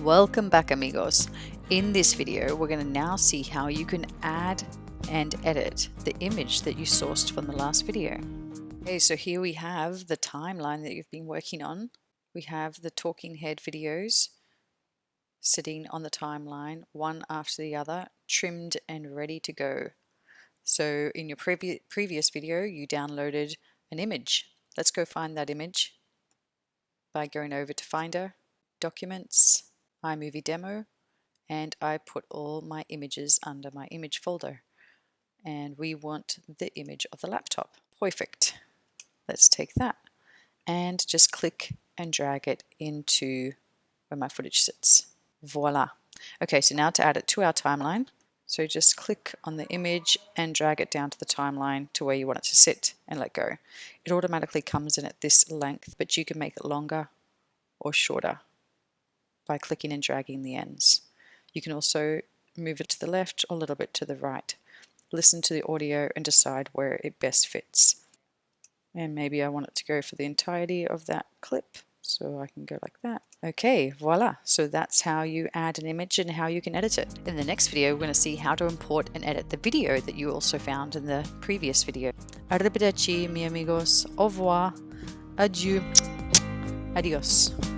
Welcome back amigos. In this video we're going to now see how you can add and edit the image that you sourced from the last video. Okay, so here we have the timeline that you've been working on. We have the talking head videos sitting on the timeline, one after the other, trimmed and ready to go. So in your previ previous video you downloaded an image. Let's go find that image by going over to Finder, Documents, iMovie Demo, and I put all my images under my image folder. And we want the image of the laptop. Perfect. Let's take that and just click and drag it into where my footage sits. Voila. Okay, so now to add it to our timeline. So just click on the image and drag it down to the timeline to where you want it to sit and let go. It automatically comes in at this length, but you can make it longer or shorter by clicking and dragging the ends. You can also move it to the left or a little bit to the right. Listen to the audio and decide where it best fits. And maybe I want it to go for the entirety of that clip. So I can go like that. Okay, voila. So that's how you add an image and how you can edit it. In the next video, we're going to see how to import and edit the video that you also found in the previous video. Arrivederci, mi amigos. Au revoir. Adieu. Adios.